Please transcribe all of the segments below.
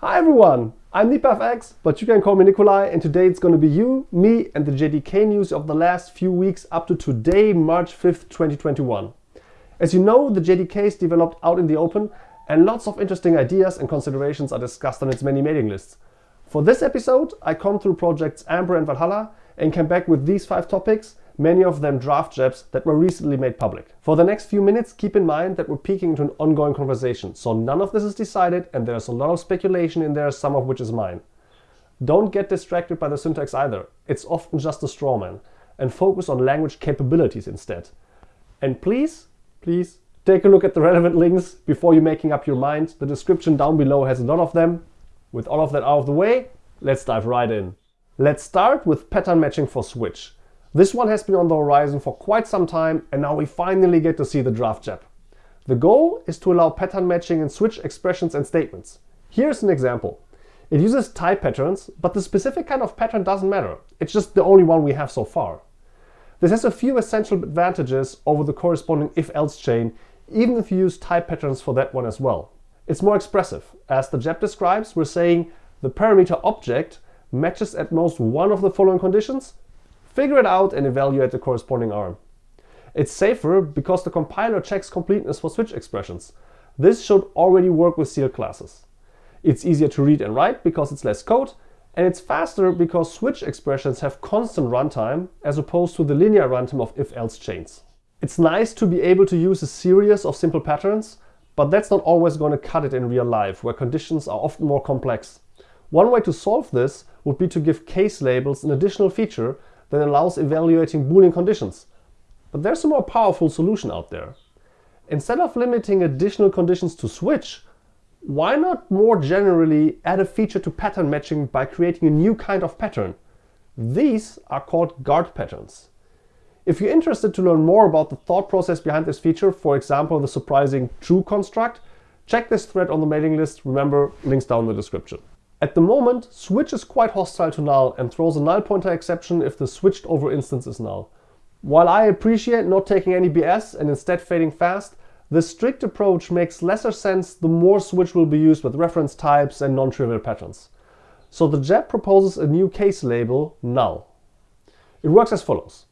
Hi everyone, I'm NipaFX, but you can call me Nicolai and today it's going to be you, me and the JDK news of the last few weeks up to today, March 5th, 2021. As you know, the JDK is developed out in the open and lots of interesting ideas and considerations are discussed on its many mailing lists. For this episode, I come through projects Amber and Valhalla and came back with these five topics many of them draft JEPs that were recently made public. For the next few minutes, keep in mind that we're peeking into an ongoing conversation, so none of this is decided and there's a lot of speculation in there, some of which is mine. Don't get distracted by the syntax either, it's often just a straw man, and focus on language capabilities instead. And please, please, take a look at the relevant links before you're making up your mind. The description down below has a lot of them. With all of that out of the way, let's dive right in. Let's start with pattern matching for Switch. This one has been on the horizon for quite some time and now we finally get to see the draft JEP. The goal is to allow pattern matching in switch expressions and statements. Here's an example. It uses type patterns, but the specific kind of pattern doesn't matter. It's just the only one we have so far. This has a few essential advantages over the corresponding if-else chain, even if you use type patterns for that one as well. It's more expressive. As the JEP describes, we're saying the parameter object matches at most one of the following conditions, Figure it out and evaluate the corresponding arm. It's safer because the compiler checks completeness for switch expressions. This should already work with sealed classes. It's easier to read and write because it's less code, and it's faster because switch expressions have constant runtime as opposed to the linear runtime of if-else chains. It's nice to be able to use a series of simple patterns, but that's not always going to cut it in real life, where conditions are often more complex. One way to solve this would be to give case labels an additional feature that allows evaluating Boolean conditions. But there's a more powerful solution out there. Instead of limiting additional conditions to switch, why not more generally add a feature to pattern matching by creating a new kind of pattern? These are called guard patterns. If you're interested to learn more about the thought process behind this feature, for example the surprising true construct, check this thread on the mailing list, remember links down in the description. At the moment, switch is quite hostile to null and throws a null pointer exception if the switched over instance is null. While I appreciate not taking any BS and instead fading fast, this strict approach makes lesser sense the more switch will be used with reference types and non-trivial patterns. So the JEP proposes a new case label, null. It works as follows.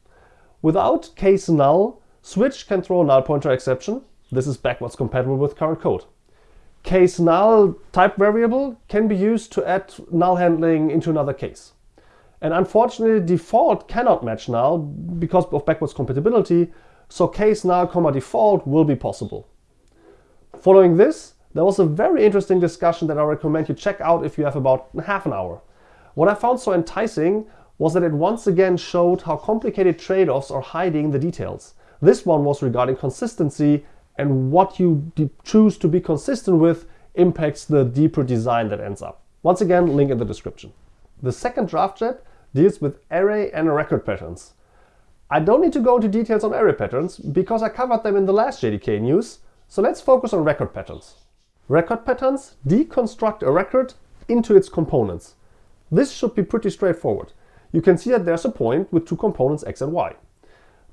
Without case null, switch can throw a null pointer exception. This is backwards compatible with current code case null type variable can be used to add null handling into another case. And unfortunately, default cannot match null because of backwards compatibility, so case null comma default will be possible. Following this, there was a very interesting discussion that I recommend you check out if you have about half an hour. What I found so enticing was that it once again showed how complicated trade-offs are hiding the details. This one was regarding consistency and what you choose to be consistent with impacts the deeper design that ends up. Once again, link in the description. The second draft JEP deals with array and record patterns. I don't need to go into details on array patterns because I covered them in the last JDK news, so let's focus on record patterns. Record patterns deconstruct a record into its components. This should be pretty straightforward. You can see that there's a point with two components x and y.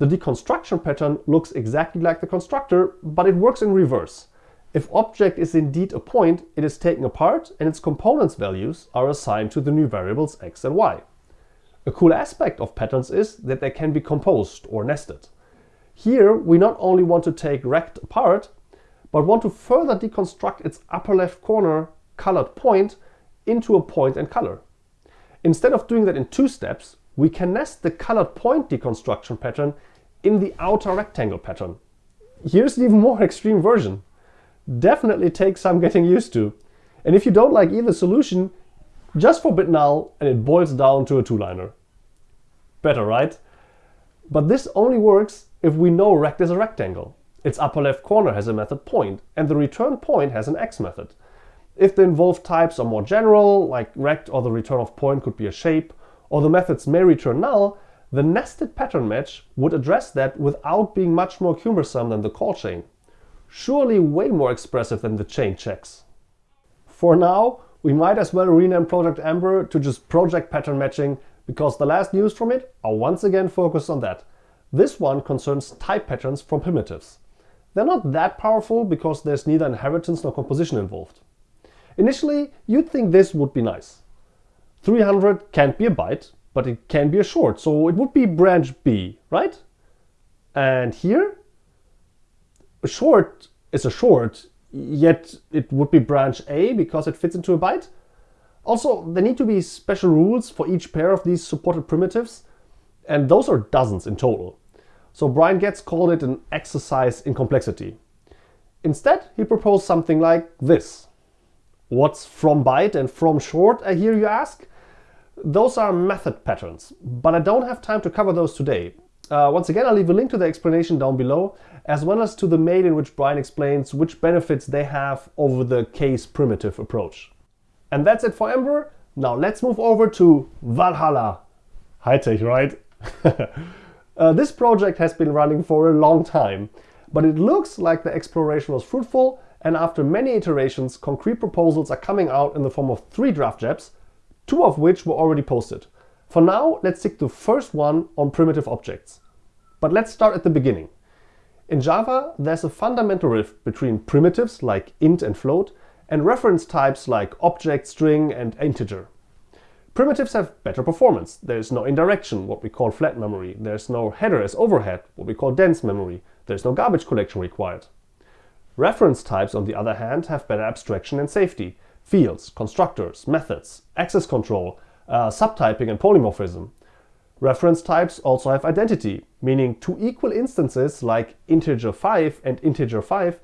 The deconstruction pattern looks exactly like the constructor, but it works in reverse. If object is indeed a point, it is taken apart and its components values are assigned to the new variables x and y. A cool aspect of patterns is that they can be composed or nested. Here we not only want to take rect apart, but want to further deconstruct its upper left corner colored point into a point and color. Instead of doing that in two steps, we can nest the colored point deconstruction pattern in the outer rectangle pattern. Here's the even more extreme version. Definitely takes some getting used to. And if you don't like either solution, just forbid null and it boils down to a two-liner. Better, right? But this only works if we know rect is a rectangle. Its upper left corner has a method point, and the return point has an x method. If the involved types are more general, like rect or the return of point could be a shape, or the methods may return null, the nested pattern match would address that without being much more cumbersome than the call chain. Surely way more expressive than the chain checks. For now, we might as well rename Project Amber to just Project Pattern Matching because the last news from it are once again focused on that. This one concerns type patterns from primitives. They're not that powerful because there's neither inheritance nor composition involved. Initially, you'd think this would be nice. 300 can't be a byte, but it can be a short, so it would be branch B, right? And here, a short is a short, yet it would be branch A because it fits into a byte. Also, there need to be special rules for each pair of these supported primitives, and those are dozens in total. So Brian Goetz called it an exercise in complexity. Instead, he proposed something like this. What's from byte and from short, I hear you ask? Those are method patterns, but I don't have time to cover those today. Uh, once again, I'll leave a link to the explanation down below, as well as to the mail in which Brian explains which benefits they have over the case primitive approach. And that's it for Amber. Now let's move over to Valhalla. High tech, right? uh, this project has been running for a long time, but it looks like the exploration was fruitful and after many iterations, concrete proposals are coming out in the form of three draft JEPs, two of which were already posted. For now, let's stick to the first one on primitive objects. But let's start at the beginning. In Java, there's a fundamental rift between primitives like int and float and reference types like object, string and integer. Primitives have better performance. There's no indirection, what we call flat memory. There's no header as overhead, what we call dense memory. There's no garbage collection required. Reference types, on the other hand, have better abstraction and safety. Fields, constructors, methods, access control, uh, subtyping and polymorphism. Reference types also have identity, meaning two equal instances like integer 5 and integer 5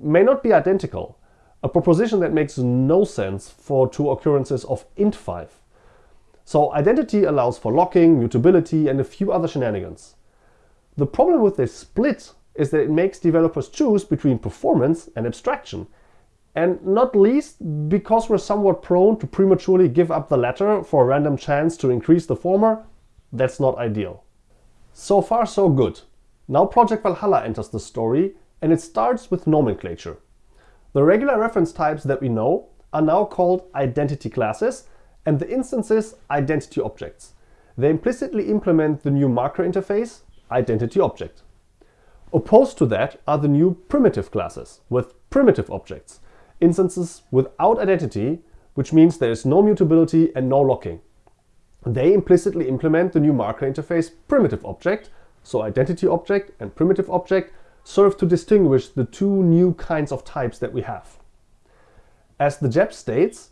may not be identical, a proposition that makes no sense for two occurrences of int 5. So identity allows for locking, mutability and a few other shenanigans. The problem with this split is that it makes developers choose between performance and abstraction, and not least because we're somewhat prone to prematurely give up the latter for a random chance to increase the former, that's not ideal. So far so good. Now Project Valhalla enters the story and it starts with nomenclature. The regular reference types that we know are now called identity classes and the instances identity objects. They implicitly implement the new marker interface identity object. Opposed to that are the new primitive classes with primitive objects instances without identity, which means there is no mutability and no locking. They implicitly implement the new marker interface primitive object, so identity object and primitive object serve to distinguish the two new kinds of types that we have. As the JEP states,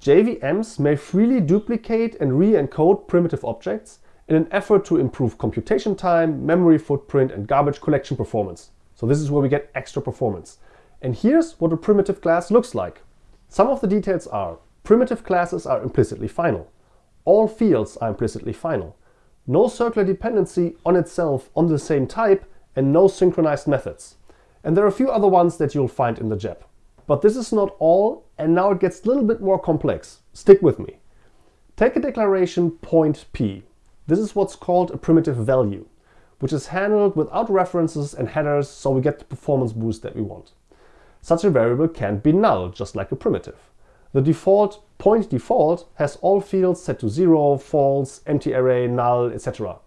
JVMs may freely duplicate and re-encode primitive objects in an effort to improve computation time, memory footprint and garbage collection performance. So this is where we get extra performance. And here's what a primitive class looks like. Some of the details are primitive classes are implicitly final. All fields are implicitly final. No circular dependency on itself on the same type and no synchronized methods. And there are a few other ones that you'll find in the JEP. But this is not all and now it gets a little bit more complex. Stick with me. Take a declaration point p. This is what's called a primitive value, which is handled without references and headers so we get the performance boost that we want. Such a variable can't be null, just like a primitive. The default point default has all fields set to 0, false, empty array, null, etc.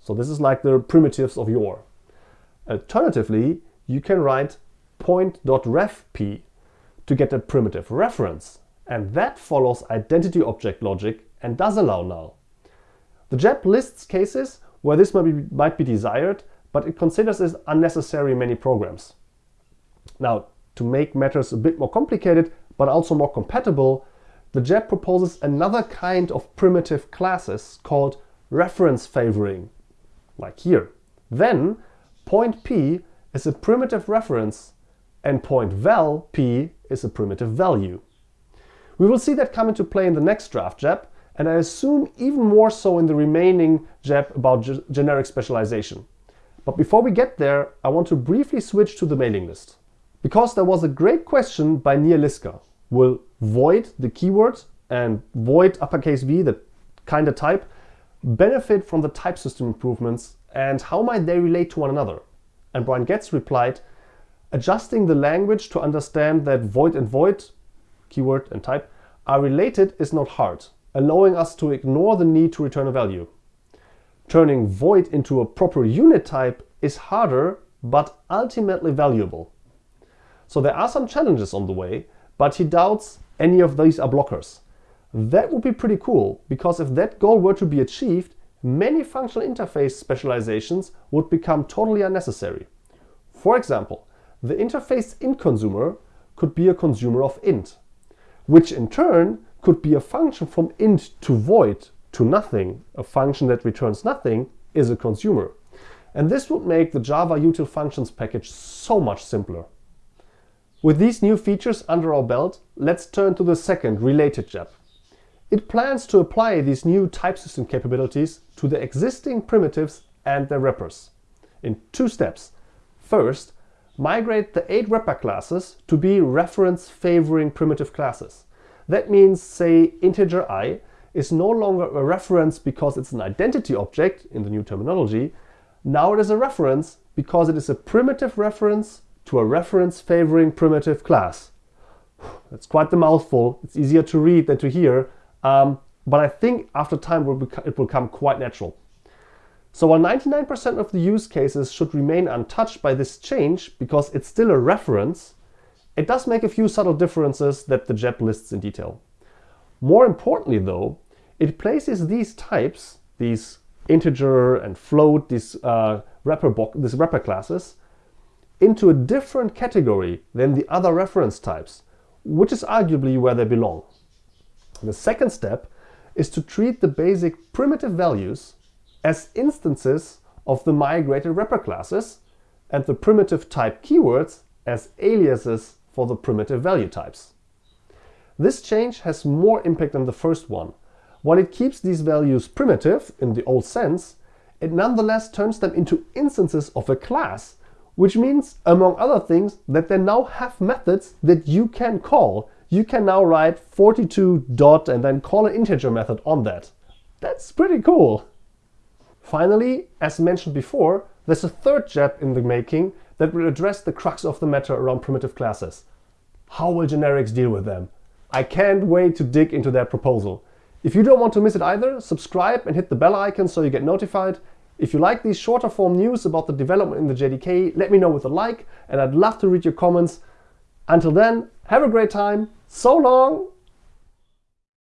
So this is like the primitives of yore. Alternatively, you can write point.refp to get a primitive reference, and that follows identity object logic and does allow null. The JEP lists cases where this might be, might be desired, but it considers it unnecessary in many programs. Now, to make matters a bit more complicated, but also more compatible, the JEP proposes another kind of primitive classes called reference favoring, like here. Then point p is a primitive reference and point val p is a primitive value. We will see that come into play in the next draft JEP, and I assume even more so in the remaining JEP about generic specialization. But before we get there, I want to briefly switch to the mailing list. Because there was a great question by Nir Liska. Will void, the keyword, and void uppercase v, the kind of type, benefit from the type system improvements and how might they relate to one another? And Brian Goetz replied, adjusting the language to understand that void and void, keyword and type, are related is not hard, allowing us to ignore the need to return a value. Turning void into a proper unit type is harder, but ultimately valuable. So there are some challenges on the way, but he doubts any of these are blockers. That would be pretty cool, because if that goal were to be achieved, many functional interface specializations would become totally unnecessary. For example, the interface int consumer could be a consumer of int, which in turn could be a function from int to void to nothing. A function that returns nothing is a consumer. And this would make the Java util functions package so much simpler. With these new features under our belt, let's turn to the second related JEP. It plans to apply these new type system capabilities to the existing primitives and their wrappers in two steps. First, migrate the eight wrapper classes to be reference favoring primitive classes. That means, say, integer i is no longer a reference because it's an identity object in the new terminology. Now it is a reference because it is a primitive reference to a reference favoring primitive class. That's quite the mouthful. It's easier to read than to hear, um, but I think after time it will become quite natural. So while 99% of the use cases should remain untouched by this change because it's still a reference, it does make a few subtle differences that the JEP lists in detail. More importantly though, it places these types, these integer and float, these uh, wrapper, these wrapper classes, into a different category than the other reference types, which is arguably where they belong. The second step is to treat the basic primitive values as instances of the migrated wrapper classes and the primitive type keywords as aliases for the primitive value types. This change has more impact than the first one. While it keeps these values primitive in the old sense, it nonetheless turns them into instances of a class which means, among other things, that they now have methods that you can call. You can now write 42 dot and then call an integer method on that. That's pretty cool. Finally, as mentioned before, there's a third JEP in the making that will address the crux of the matter around primitive classes. How will generics deal with them? I can't wait to dig into that proposal. If you don't want to miss it either, subscribe and hit the bell icon so you get notified if you like these shorter form news about the development in the JDK, let me know with a like and I'd love to read your comments. Until then, have a great time. So long